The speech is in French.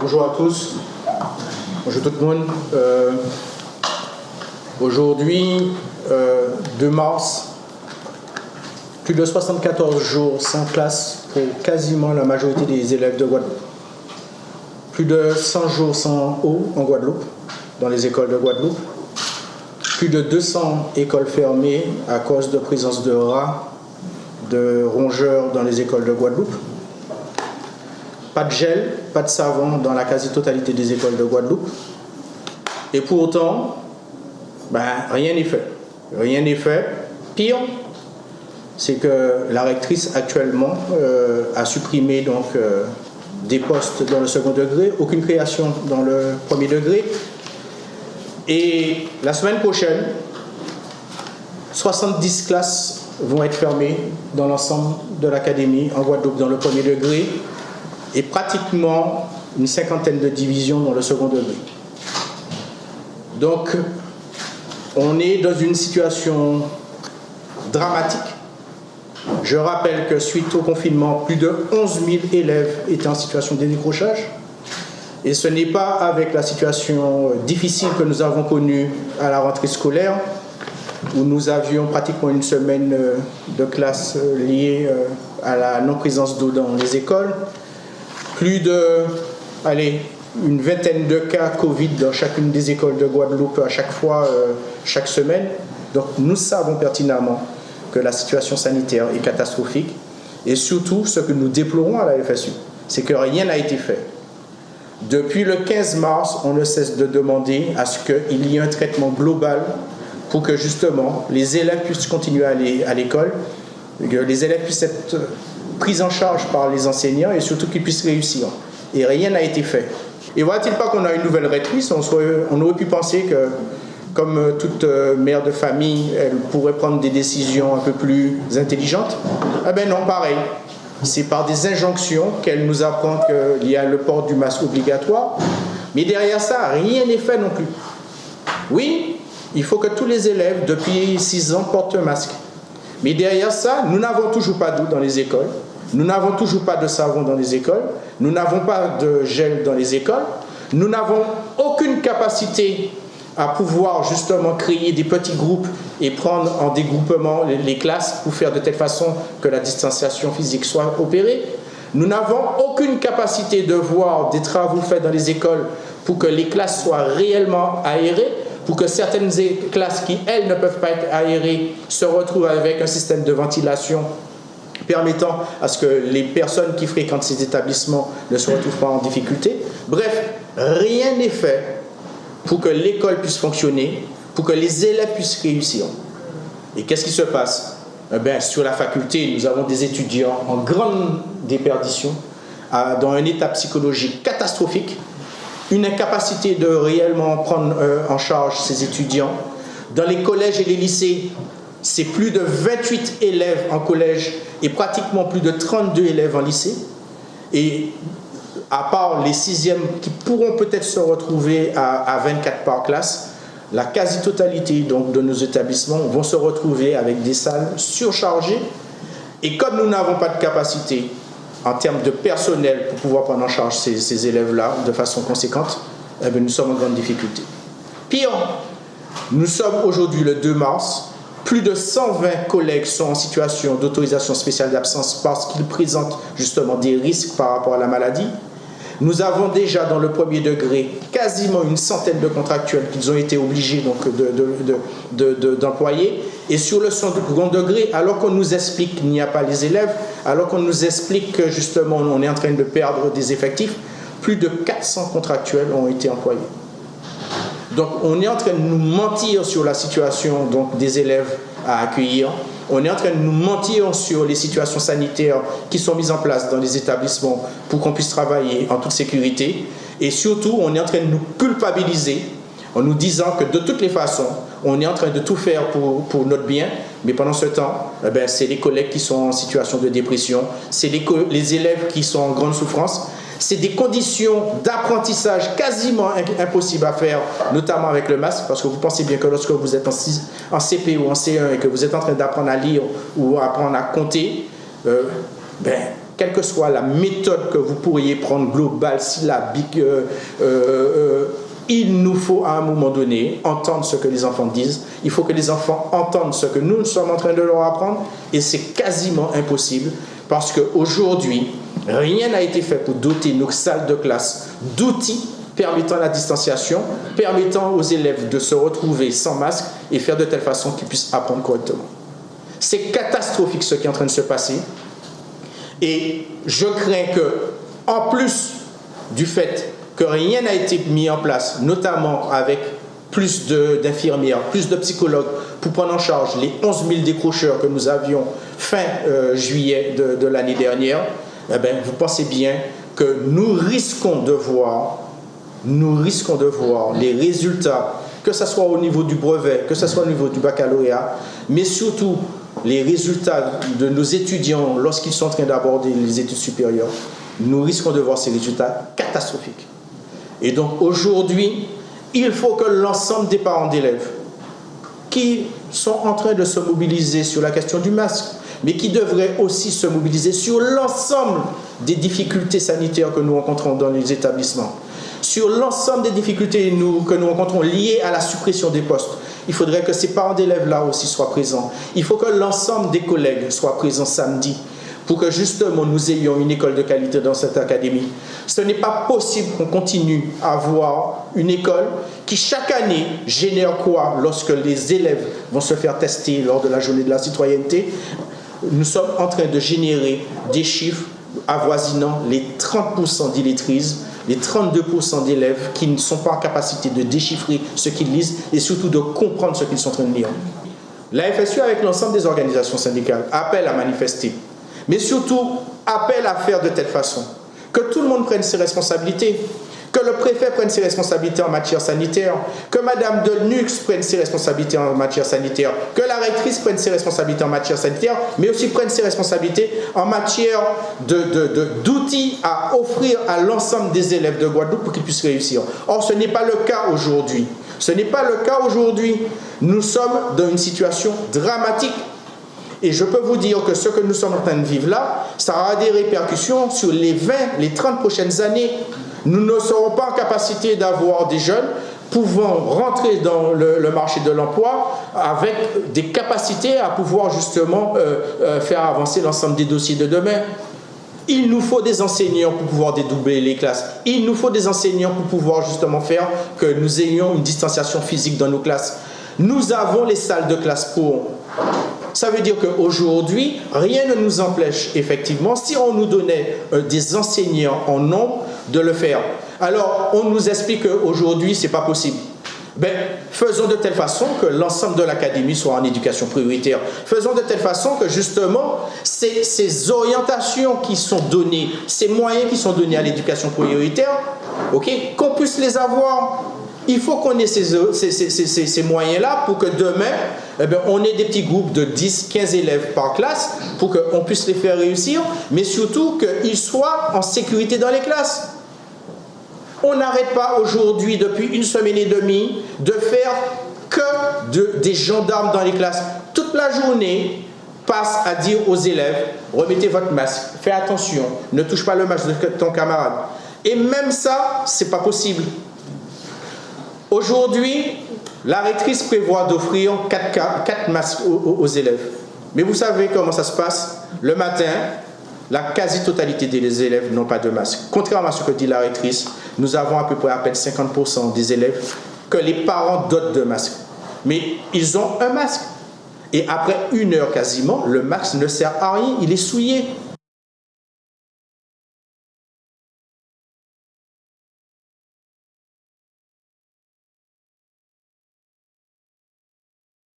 Bonjour à tous. Bonjour tout le monde. Euh, aujourd'hui, 2 euh, mars, plus de 74 jours sans classe pour quasiment la majorité des élèves de Guadeloupe. Plus de 100 jours sans eau en Guadeloupe, dans les écoles de Guadeloupe. Plus de 200 écoles fermées à cause de présence de rats, de rongeurs dans les écoles de Guadeloupe pas de gel, pas de savon dans la quasi-totalité des écoles de Guadeloupe. Et pourtant, ben, rien n'est fait. Rien n'est fait. Pire, c'est que la rectrice actuellement euh, a supprimé donc, euh, des postes dans le second degré, aucune création dans le premier degré. Et la semaine prochaine, 70 classes vont être fermées dans l'ensemble de l'académie en Guadeloupe dans le premier degré et pratiquement une cinquantaine de divisions dans le second degré. Donc, on est dans une situation dramatique. Je rappelle que suite au confinement, plus de 11 000 élèves étaient en situation de décrochage. Et ce n'est pas avec la situation difficile que nous avons connue à la rentrée scolaire, où nous avions pratiquement une semaine de classe liée euh, à la non-présence d'eau dans les écoles, plus de, allez, une vingtaine de cas Covid dans chacune des écoles de Guadeloupe à chaque fois, euh, chaque semaine. Donc nous savons pertinemment que la situation sanitaire est catastrophique. Et surtout, ce que nous déplorons à la FSU, c'est que rien n'a été fait. Depuis le 15 mars, on ne cesse de demander à ce qu'il y ait un traitement global pour que justement les élèves puissent continuer à aller à l'école, que les élèves puissent être prise en charge par les enseignants et surtout qu'ils puissent réussir. Et rien n'a été fait. Et voilà-t-il pas qu'on a une nouvelle rectrice? On, on, aurait pu penser que, comme euh, toute euh, mère de famille, elle pourrait prendre des décisions un peu plus intelligentes? Eh bien non, pareil. C'est par des injonctions qu'elle nous apprend qu'il y a le port du masque obligatoire. Mais derrière ça, rien n'est fait non plus. Oui, il faut que tous les élèves, depuis 6 ans, portent un masque. Mais derrière ça, nous n'avons toujours pas d'eau dans les écoles. Nous n'avons toujours pas de savon dans les écoles, nous n'avons pas de gel dans les écoles, nous n'avons aucune capacité à pouvoir justement créer des petits groupes et prendre en dégroupement les classes pour faire de telle façon que la distanciation physique soit opérée. Nous n'avons aucune capacité de voir des travaux faits dans les écoles pour que les classes soient réellement aérées, pour que certaines classes qui, elles, ne peuvent pas être aérées, se retrouvent avec un système de ventilation permettant à ce que les personnes qui fréquentent ces établissements ne se retrouvent pas en difficulté. Bref, rien n'est fait pour que l'école puisse fonctionner, pour que les élèves puissent réussir. Et qu'est-ce qui se passe? Eh Sur la faculté, nous avons des étudiants en grande déperdition, dans un état psychologique catastrophique, une incapacité de réellement prendre euh, en charge ces étudiants. Dans les collèges et les lycées, c'est plus de 28 élèves en collège et pratiquement plus de 32 élèves en lycée. Et à part les sixièmes qui pourront peut-être se retrouver à, 24 par classe, la quasi-totalité de nos établissements vont se retrouver avec des salles surchargées. Et comme nous n'avons pas de capacité en termes de personnel pour pouvoir prendre en charge ces, élèves-là de façon conséquente, eh nous sommes en grande difficulté. Pire, nous sommes aujourd'hui le 2 mars, plus de 120 collègues sont en situation d'autorisation spéciale d'absence parce qu'ils présentent justement des risques par rapport à la maladie. Nous avons déjà dans le premier degré quasiment une centaine de contractuels qu'ils ont été obligés d'employer. Et sur le second degré, alors qu'on nous explique qu'il n'y a pas les élèves, alors qu'on nous explique que justement on est en train de perdre des effectifs, plus de 400 contractuels ont été employés. Donc on est en train de nous mentir sur la situation des élèves à accueillir. On est en train de nous mentir sur les situations sanitaires qui sont mises en place dans les établissements pour qu'on puisse travailler en toute sécurité. Et surtout, on est en train de nous culpabiliser en nous disant que de toutes les façons, on est en train de tout faire pour, notre bien, mais pendant ce temps, eh ben, c'est les collègues qui sont en situation de dépression, c'est les élèves qui sont en grande souffrance, c'est des conditions d'apprentissage quasiment impossibles à faire, notamment avec le masque, parce que vous pensez bien que lorsque vous êtes en, CP ou en C1 et que vous êtes en train d'apprendre à lire ou apprendre à compter, euh, ben, quelle que soit la méthode que vous pourriez prendre, globale, syllabique, euh, euh, il nous faut à un moment donné entendre ce que les enfants disent. Il faut que les enfants entendent ce que nous sommes en train de leur apprendre. Et c'est quasiment impossible parce qu'aujourd'hui, rien n'a été fait pour doter nos salles de classe d'outils permettant la distanciation, permettant aux élèves de se retrouver sans masque et faire de telle façon qu'ils puissent apprendre correctement. C'est catastrophique ce qui est en train de se passer. Et je crains que, en plus du fait que rien n'a été mis en place, notamment avec plus d'infirmières, plus de psychologues pour prendre en charge les 11 000 décrocheurs que nous avions fin euh, juillet de, l'année dernière, eh bien, vous pensez bien que nous risquons de voir, nous risquons de voir les résultats, que ce soit au niveau du brevet, que ce soit au niveau du baccalauréat, mais surtout les résultats de nos étudiants lorsqu'ils sont en train d'aborder les études supérieures, nous risquons de voir ces résultats catastrophiques. Et donc aujourd'hui, il faut que l'ensemble des parents d'élèves qui sont en train de se mobiliser sur la question du masque, mais qui devraient aussi se mobiliser sur l'ensemble des difficultés sanitaires que nous rencontrons dans les établissements, sur l'ensemble des difficultés que nous rencontrons liées à la suppression des postes. Il faudrait que ces parents d'élèves-là aussi soient présents. Il faut que l'ensemble des collègues soient présents samedi pour que justement nous ayons une école de qualité dans cette académie. Ce n'est pas possible qu'on continue à avoir une école qui chaque année génère quoi lorsque les élèves vont se faire tester lors de la journée de la citoyenneté? Nous sommes en train de générer des chiffres avoisinant les 30% d'illettrisme, les 32% d'élèves qui ne sont pas en capacité de déchiffrer ce qu'ils lisent et surtout de comprendre ce qu'ils sont en train de lire. La FSU, avec l'ensemble des organisations syndicales, appelle à manifester mais surtout appelle à faire de telle façon que tout le monde prenne ses responsabilités, que le préfet prenne ses responsabilités en matière sanitaire, que Madame de Nux prenne ses responsabilités en matière sanitaire, que la rectrice prenne ses responsabilités en matière sanitaire, mais aussi prenne ses responsabilités en matière d'outils à offrir à l'ensemble des élèves de Guadeloupe pour qu'ils puissent réussir. Or, ce n'est pas le cas aujourd'hui. Ce n'est pas le cas aujourd'hui. Nous sommes dans une situation dramatique et je peux vous dire que ce que nous sommes en train de vivre là, ça aura des répercussions sur les 20, les 30 prochaines années. Nous ne serons pas en capacité d'avoir des jeunes pouvant rentrer dans le, marché de l'emploi avec des capacités à pouvoir justement euh, euh, faire avancer l'ensemble des dossiers de demain. Il nous faut des enseignants pour pouvoir dédoubler les classes. Il nous faut des enseignants pour pouvoir justement faire que nous ayons une distanciation physique dans nos classes. Nous avons les salles de classe pour. Ça veut dire qu'aujourd'hui, rien ne nous empêche, effectivement, si on nous donnait euh, des enseignants en nombre, de le faire. Alors, on nous explique qu'aujourd'hui, ce n'est pas possible. Ben, faisons de telle façon que l'ensemble de l'académie soit en éducation prioritaire. Faisons de telle façon que justement, ces, orientations qui sont données, ces moyens qui sont donnés à l'éducation prioritaire, ok, qu'on puisse les avoir il faut qu'on ait ces, moyens-là pour que demain, eh on ait des petits groupes de 10, 15 élèves par classe pour qu'on puisse les faire réussir, mais surtout qu'ils soient en sécurité dans les classes. On n'arrête pas aujourd'hui, depuis une semaine et demie, de faire que des gendarmes dans les classes. Toute la journée, passe à dire aux élèves, remettez votre masque, faites attention, ne touche pas le masque de ton camarade. Et même ça, c'est pas possible. Aujourd'hui, la rectrice prévoit d'offrir 4, masques aux, élèves. Mais vous savez comment ça se passe? Le matin, la quasi-totalité des élèves n'ont pas de masque. Contrairement à ce que dit la rectrice, nous avons à peu près à peine 50% des élèves que les parents dotent de masques. Mais ils ont un masque. Et après une heure quasiment, le masque ne sert à rien, il est souillé.